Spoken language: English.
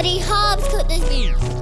Buddy Hobbs cooked this beef.